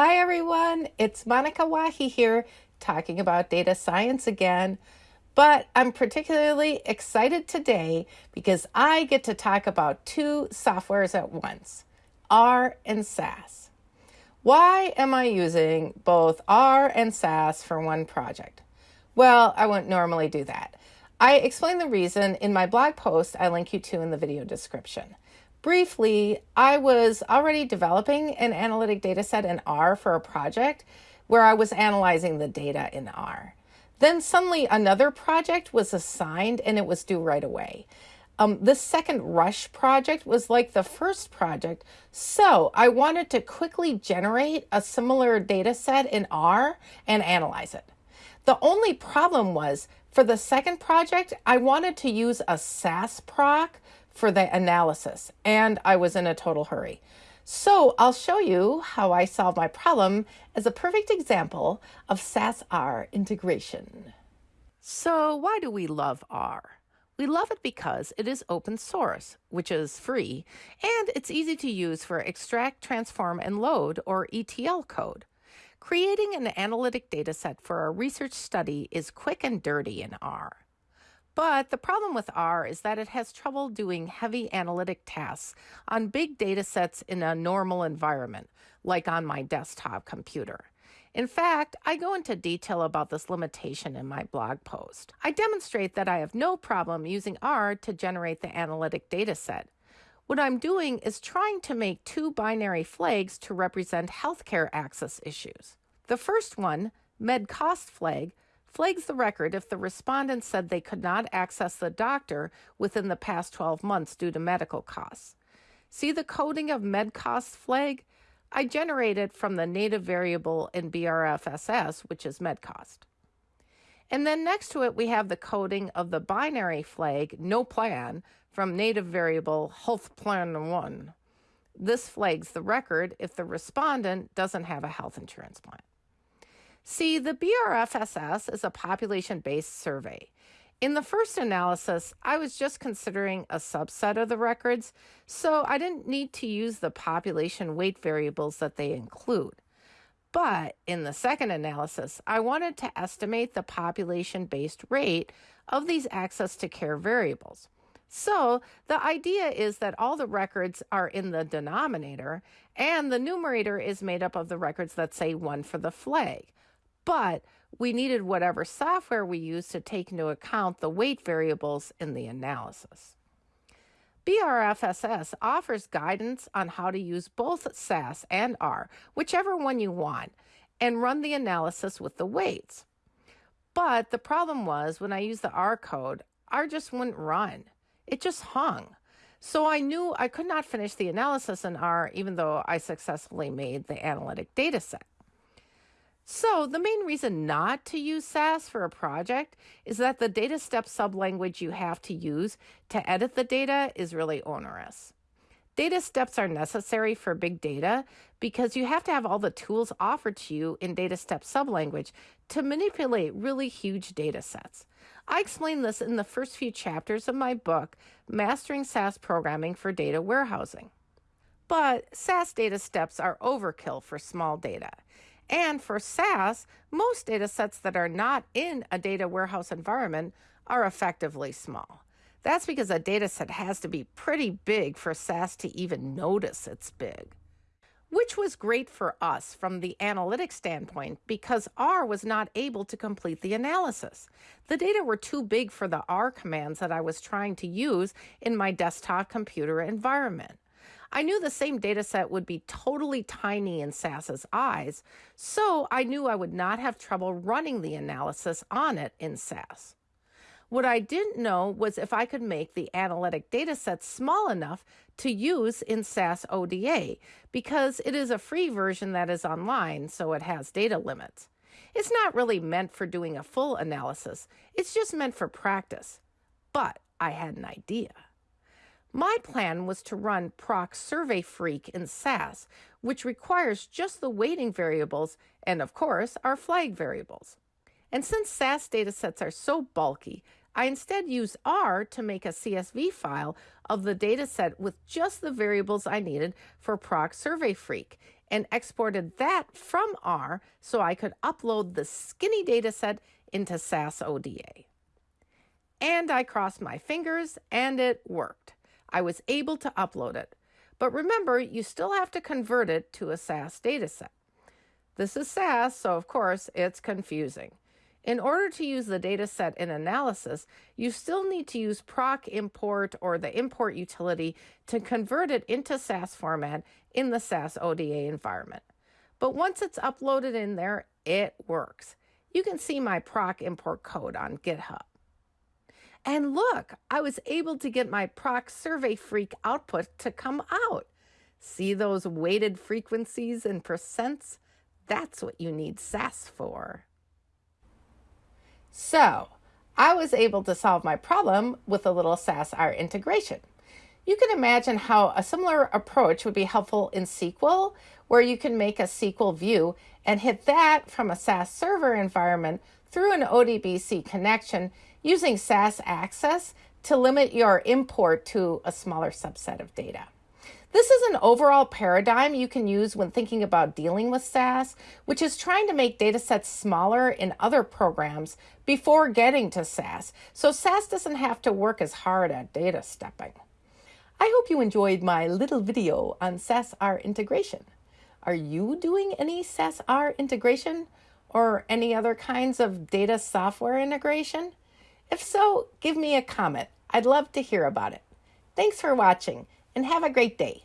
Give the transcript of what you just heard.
Hi everyone, it's Monica Wahi here talking about data science again. But I'm particularly excited today because I get to talk about two softwares at once R and SAS. Why am I using both R and SAS for one project? Well, I wouldn't normally do that. I explain the reason in my blog post I link you to in the video description. Briefly, I was already developing an analytic data set in R for a project where I was analyzing the data in R. Then suddenly another project was assigned and it was due right away. Um, this second rush project was like the first project, so I wanted to quickly generate a similar data set in R and analyze it. The only problem was for the second project, I wanted to use a SAS proc for the analysis, and I was in a total hurry. So I'll show you how I solve my problem as a perfect example of SAS-R integration. So why do we love R? We love it because it is open source, which is free, and it's easy to use for extract, transform, and load, or ETL code. Creating an analytic dataset for a research study is quick and dirty in R. But the problem with R is that it has trouble doing heavy analytic tasks on big data sets in a normal environment, like on my desktop computer. In fact, I go into detail about this limitation in my blog post. I demonstrate that I have no problem using R to generate the analytic data set. What I'm doing is trying to make two binary flags to represent healthcare access issues. The first one, med cost flag, flags the record if the respondent said they could not access the doctor within the past 12 months due to medical costs. See the coding of MedCost flag? I generated from the native variable in BRFSS, which is MedCost. And then next to it, we have the coding of the binary flag, no plan, from native variable health plan 1. This flags the record if the respondent doesn't have a health insurance plan. See, the BRFSS is a population based survey. In the first analysis, I was just considering a subset of the records, so I didn't need to use the population weight variables that they include. But in the second analysis, I wanted to estimate the population based rate of these access to care variables. So the idea is that all the records are in the denominator, and the numerator is made up of the records that say one for the flag but we needed whatever software we used to take into account the weight variables in the analysis. BRFSS offers guidance on how to use both SAS and R, whichever one you want, and run the analysis with the weights. But the problem was when I used the R code, R just wouldn't run. It just hung. So I knew I could not finish the analysis in R even though I successfully made the analytic data set. So the main reason not to use SAS for a project is that the data step sublanguage you have to use to edit the data is really onerous. Data steps are necessary for big data because you have to have all the tools offered to you in data step sublanguage to manipulate really huge data sets. I explain this in the first few chapters of my book, Mastering SAS Programming for Data Warehousing. But SAS data steps are overkill for small data. And for SAS, most data sets that are not in a data warehouse environment are effectively small. That's because a data set has to be pretty big for SAS to even notice it's big. Which was great for us from the analytics standpoint because R was not able to complete the analysis. The data were too big for the R commands that I was trying to use in my desktop computer environment. I knew the same data set would be totally tiny in SAS's eyes, so I knew I would not have trouble running the analysis on it in SAS. What I didn't know was if I could make the analytic data set small enough to use in SAS ODA, because it is a free version that is online, so it has data limits. It's not really meant for doing a full analysis, it's just meant for practice. But I had an idea. My plan was to run proc survey freq in SAS, which requires just the weighting variables and, of course, our flag variables. And since SAS datasets are so bulky, I instead used R to make a CSV file of the dataset with just the variables I needed for proc survey freq and exported that from R so I could upload the skinny dataset into SAS ODA. And I crossed my fingers and it worked. I was able to upload it. But remember, you still have to convert it to a SAS dataset. This is SAS, so of course it's confusing. In order to use the dataset in analysis, you still need to use proc import or the import utility to convert it into SAS format in the SAS ODA environment. But once it's uploaded in there, it works. You can see my proc import code on GitHub. And look, I was able to get my proc survey freq output to come out. See those weighted frequencies and percents? That's what you need SAS for. So I was able to solve my problem with a little SAS-R integration. You can imagine how a similar approach would be helpful in SQL, where you can make a SQL view and hit that from a SAS server environment through an ODBC connection using SAS access to limit your import to a smaller subset of data. This is an overall paradigm you can use when thinking about dealing with SAS, which is trying to make datasets smaller in other programs before getting to SAS, so SAS doesn't have to work as hard at data stepping. I hope you enjoyed my little video on SAS-R integration. Are you doing any SAS-R integration or any other kinds of data software integration? If so, give me a comment. I'd love to hear about it. Thanks for watching and have a great day.